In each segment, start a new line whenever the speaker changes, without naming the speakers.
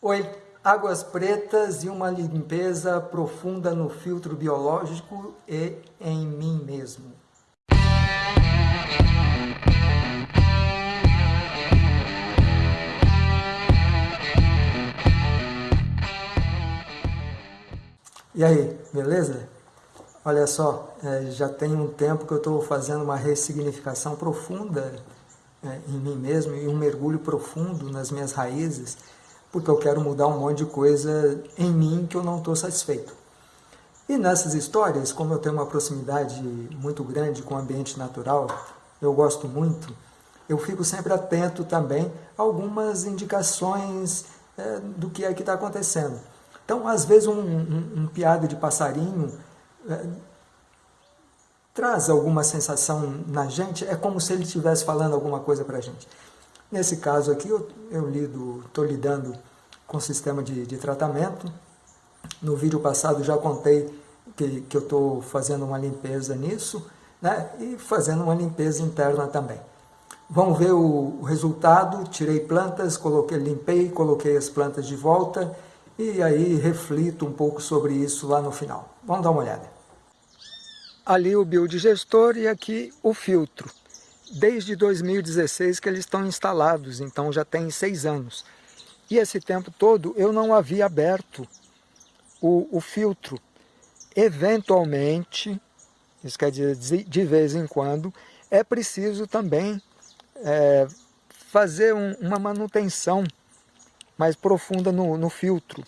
Oi, águas pretas e uma limpeza profunda no filtro biológico e em mim mesmo. E aí, beleza? Olha só, é, já tem um tempo que eu estou fazendo uma ressignificação profunda é, em mim mesmo e um mergulho profundo nas minhas raízes, porque eu quero mudar um monte de coisa em mim que eu não estou satisfeito. E nessas histórias, como eu tenho uma proximidade muito grande com o ambiente natural, eu gosto muito, eu fico sempre atento também a algumas indicações é, do que é que está acontecendo. Então, às vezes, um, um, um piado de passarinho é, traz alguma sensação na gente, é como se ele estivesse falando alguma coisa para a gente. Nesse caso aqui, eu, eu lido, estou lidando com o sistema de, de tratamento. No vídeo passado já contei que, que eu estou fazendo uma limpeza nisso, né? e fazendo uma limpeza interna também. Vamos ver o, o resultado, tirei plantas, coloquei, limpei, coloquei as plantas de volta, e aí reflito um pouco sobre isso lá no final. Vamos dar uma olhada. Ali o biodigestor e aqui o filtro. Desde 2016 que eles estão instalados, então já tem seis anos. E esse tempo todo eu não havia aberto o, o filtro. Eventualmente, isso quer dizer de vez em quando, é preciso também é, fazer um, uma manutenção mais profunda no, no filtro.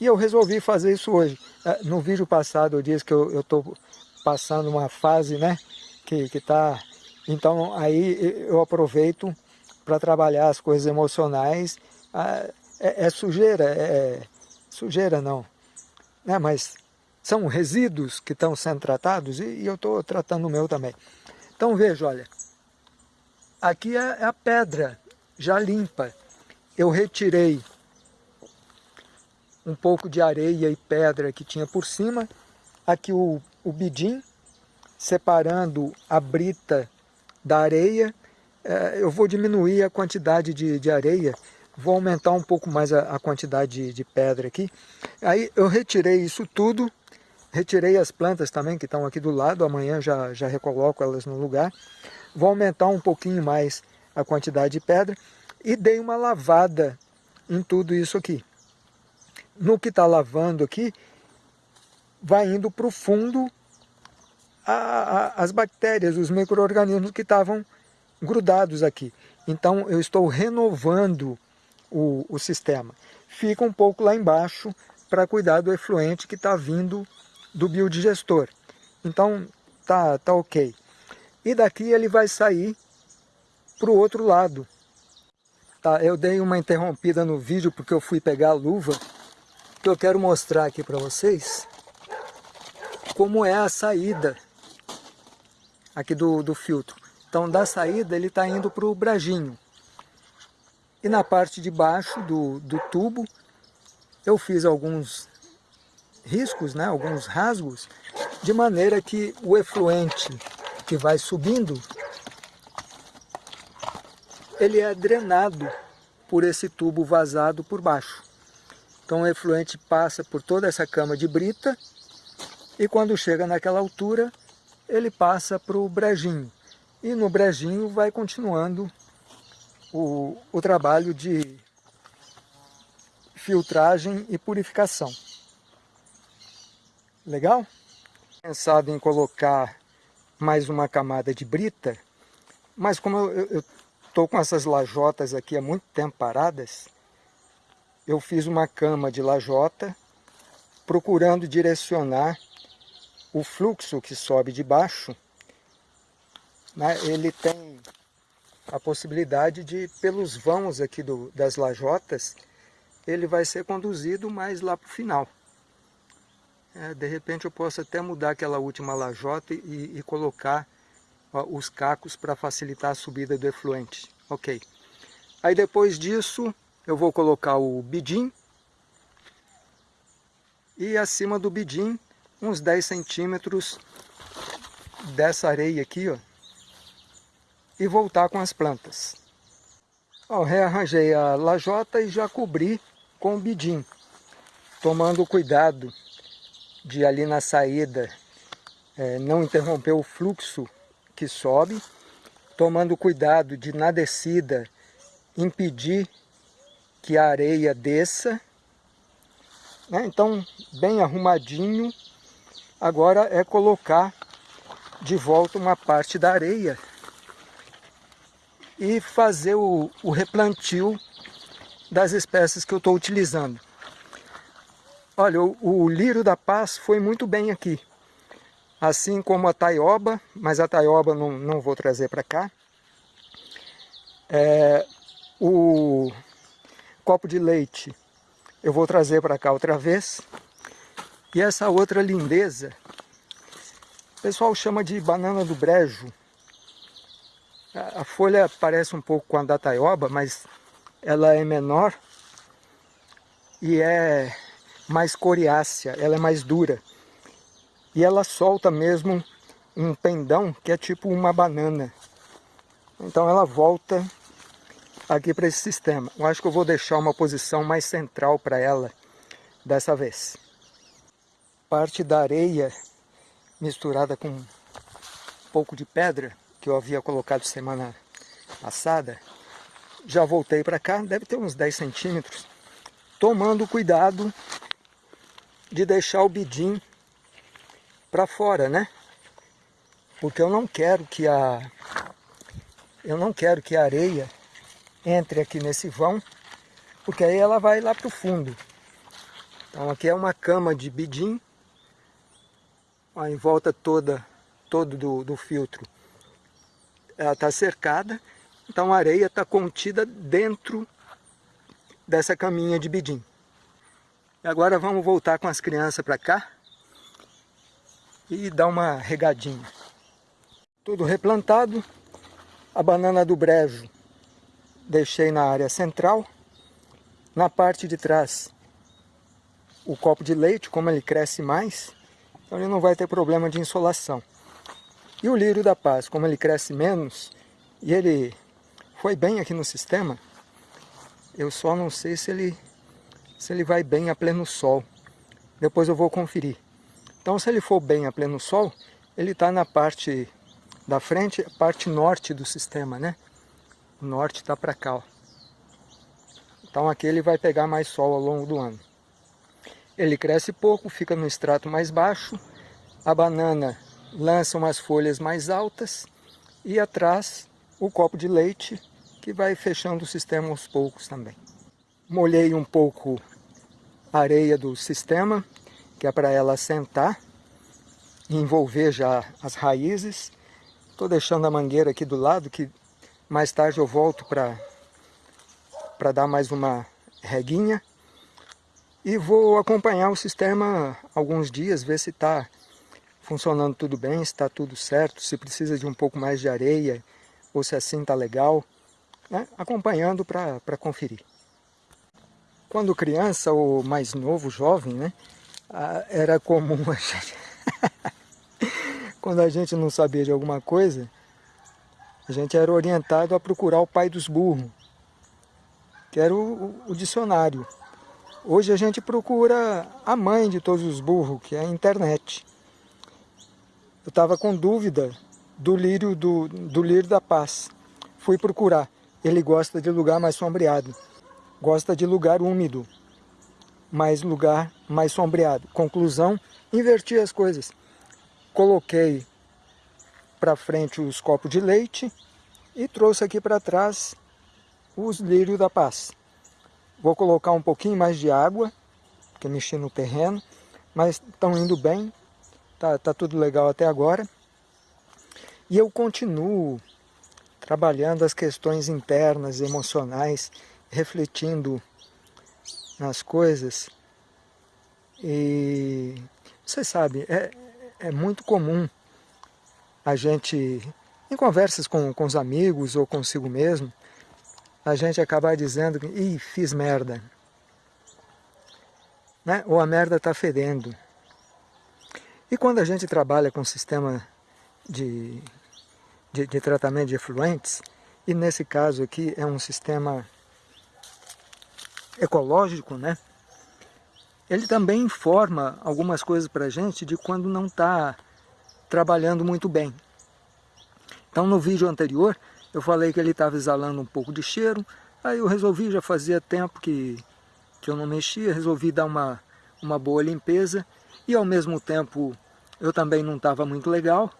E eu resolvi fazer isso hoje. É, no vídeo passado eu disse que eu estou passando uma fase né, que está... Então aí eu aproveito para trabalhar as coisas emocionais. Ah, é, é sujeira, é, é, sujeira não, né, mas são resíduos que estão sendo tratados e, e eu estou tratando o meu também. Então veja, olha, aqui é a pedra já limpa eu retirei um pouco de areia e pedra que tinha por cima, aqui o, o bidim, separando a brita da areia, é, eu vou diminuir a quantidade de, de areia, vou aumentar um pouco mais a, a quantidade de, de, pedra aqui. Aí eu retirei isso tudo, retirei as plantas também que estão aqui do lado, amanhã já, já recoloco elas no lugar. Vou aumentar um pouquinho mais a quantidade de pedra e dei uma lavada em tudo isso aqui. No que está lavando aqui, vai indo para o fundo a, a, as bactérias, os micro-organismos que estavam grudados aqui. Então eu estou renovando o, o sistema. Fica um pouco lá embaixo para cuidar do efluente que está vindo do biodigestor. Então tá, tá ok. E daqui ele vai sair para o outro lado. Tá, eu dei uma interrompida no vídeo porque eu fui pegar a luva, que eu quero mostrar aqui para vocês como é a saída aqui do, do filtro. Então da saída ele está indo para o brajinho. E na parte de baixo do, do tubo eu fiz alguns riscos, né, alguns rasgos, de maneira que o efluente que vai subindo ele é drenado por esse tubo vazado por baixo. Então o efluente passa por toda essa cama de brita e quando chega naquela altura, ele passa para o brejinho. E no brejinho vai continuando o, o trabalho de filtragem e purificação. Legal? Pensado em colocar mais uma camada de brita, mas como eu, estou com essas lajotas aqui há muito tempo paradas, eu fiz uma cama de lajota, procurando direcionar o fluxo que sobe de baixo, né, ele tem a possibilidade de, pelos vãos aqui do, das lajotas, ele vai ser conduzido mais lá para o final. É, de repente eu posso até mudar aquela última lajota e, e colocar os cacos para facilitar a subida do efluente. Ok. Aí depois disso eu vou colocar o bidim e acima do bidim uns 10 centímetros dessa areia aqui, ó, e voltar com as plantas. Ó, rearranjei a lajota e já cobri com o bidim, tomando cuidado de ali na saída é, não interromper o fluxo que sobe, tomando cuidado de na descida impedir que a areia desça. Né? Então, bem arrumadinho, agora é colocar de volta uma parte da areia e fazer o, o replantio das espécies que eu estou utilizando. Olha, o, o da paz foi muito bem aqui. Assim como a taioba, mas a taioba não, não vou trazer para cá. É, o copo de leite eu vou trazer para cá outra vez. E essa outra lindeza, o pessoal chama de banana do brejo. A folha parece um pouco com a da taioba, mas ela é menor e é mais coriácea, ela é mais dura. E ela solta mesmo um pendão que é tipo uma banana. Então ela volta aqui para esse sistema. Eu acho que eu vou deixar uma posição mais central para ela dessa vez. Parte da areia misturada com um pouco de pedra que eu havia colocado semana passada, já voltei para cá, deve ter uns 10 centímetros, tomando cuidado de deixar o bidim para fora, né? Porque eu não quero que a eu não quero que a areia entre aqui nesse vão, porque aí ela vai lá para o fundo. Então aqui é uma cama de bidim, ó, em volta toda todo do, do filtro ela está cercada, então a areia está contida dentro dessa caminha de bidim. Agora vamos voltar com as crianças para cá e dar uma regadinha. Tudo replantado, a banana do brejo deixei na área central, na parte de trás o copo de leite, como ele cresce mais, então ele não vai ter problema de insolação. E o lírio da paz, como ele cresce menos, e ele foi bem aqui no sistema, eu só não sei se ele, se ele vai bem a pleno sol. Depois eu vou conferir. Então se ele for bem a pleno sol, ele está na parte da frente, parte norte do sistema, né? O norte está para cá, ó. Então aqui ele vai pegar mais sol ao longo do ano. Ele cresce pouco, fica no extrato mais baixo. A banana lança umas folhas mais altas e atrás o copo de leite que vai fechando o sistema aos poucos também. Molhei um pouco a areia do sistema, que é para ela assentar e envolver já as raízes. Estou deixando a mangueira aqui do lado, que mais tarde eu volto para dar mais uma reguinha. E vou acompanhar o sistema alguns dias, ver se está funcionando tudo bem, se está tudo certo, se precisa de um pouco mais de areia, ou se assim está legal, né? acompanhando para conferir. Quando criança ou mais novo, jovem, né? era comum a gente... quando a gente não sabia de alguma coisa, a gente era orientado a procurar o pai dos burros, que era o, o, o dicionário. Hoje a gente procura a mãe de todos os burros, que é a internet eu estava com dúvida do lírio, do, do lírio da paz. Fui procurar. Ele gosta de lugar mais sombreado. Gosta de lugar úmido. Mais lugar mais sombreado. Conclusão, inverti as coisas. Coloquei para frente os copos de leite e trouxe aqui para trás os lírios da paz. Vou colocar um pouquinho mais de água, porque mexi no terreno, mas estão indo bem, Tá, tá tudo legal até agora. E eu continuo trabalhando as questões internas, emocionais, refletindo nas coisas. E você sabe, é, é muito comum a gente, em conversas com, com os amigos ou consigo mesmo, a gente acabar dizendo que, ih, fiz merda. Né? Ou a merda está fedendo. E quando a gente trabalha com sistema de, de, de tratamento de efluentes, e nesse caso aqui é um sistema ecológico, né? Ele também informa algumas coisas para a gente de quando não está trabalhando muito bem. Então no vídeo anterior eu falei que ele estava exalando um pouco de cheiro, aí eu resolvi, já fazia tempo que, que eu não mexia, resolvi dar uma, uma boa limpeza e ao mesmo tempo eu também não estava muito legal,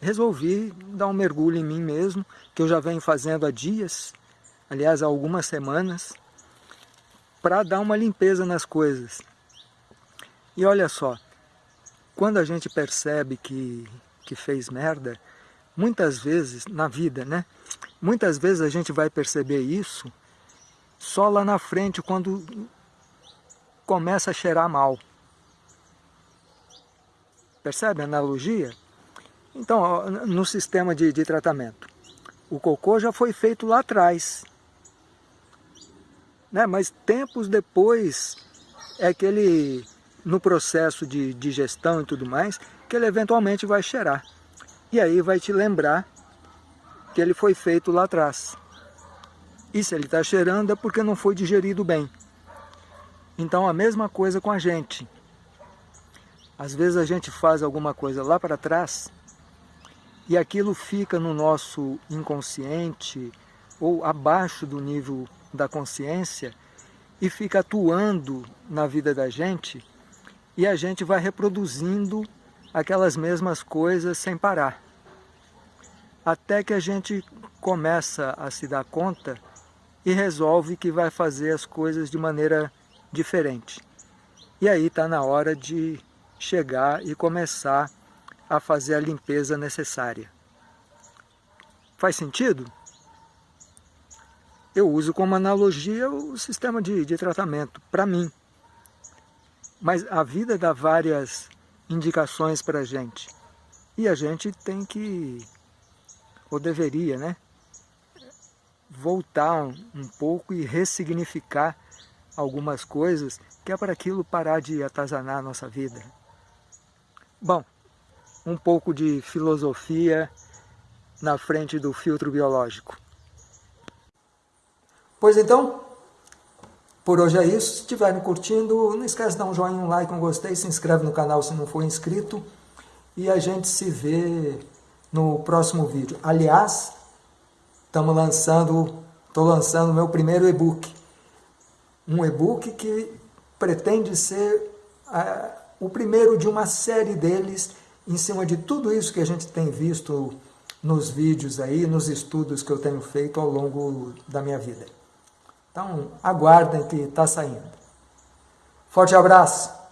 resolvi dar um mergulho em mim mesmo, que eu já venho fazendo há dias, aliás há algumas semanas, para dar uma limpeza nas coisas. E olha só, quando a gente percebe que, que fez merda, muitas vezes na vida, né? Muitas vezes a gente vai perceber isso só lá na frente, quando começa a cheirar mal. Percebe a analogia? Então, no sistema de, de tratamento, o cocô já foi feito lá atrás. Né? Mas tempos depois é que ele, no processo de digestão e tudo mais, que ele eventualmente vai cheirar. E aí vai te lembrar que ele foi feito lá atrás. E se ele está cheirando é porque não foi digerido bem. Então a mesma coisa com a gente. Às vezes a gente faz alguma coisa lá para trás e aquilo fica no nosso inconsciente ou abaixo do nível da consciência e fica atuando na vida da gente e a gente vai reproduzindo aquelas mesmas coisas sem parar. Até que a gente começa a se dar conta e resolve que vai fazer as coisas de maneira diferente. E aí está na hora de chegar e começar a fazer a limpeza necessária. Faz sentido? Eu uso como analogia o sistema de, de tratamento, para mim. Mas a vida dá várias indicações para a gente. E a gente tem que, ou deveria, né? Voltar um, um pouco e ressignificar algumas coisas, que é para aquilo parar de atazanar a nossa vida. Bom, um pouco de filosofia na frente do filtro biológico. Pois então, por hoje é isso. Se estiverem curtindo, não esquece de dar um joinha, um like, um gostei, se inscreve no canal se não for inscrito. E a gente se vê no próximo vídeo. Aliás, estamos lançando, estou lançando o meu primeiro e-book um e-book que pretende ser uh, o primeiro de uma série deles em cima de tudo isso que a gente tem visto nos vídeos aí, nos estudos que eu tenho feito ao longo da minha vida. Então, aguardem que está saindo. Forte abraço!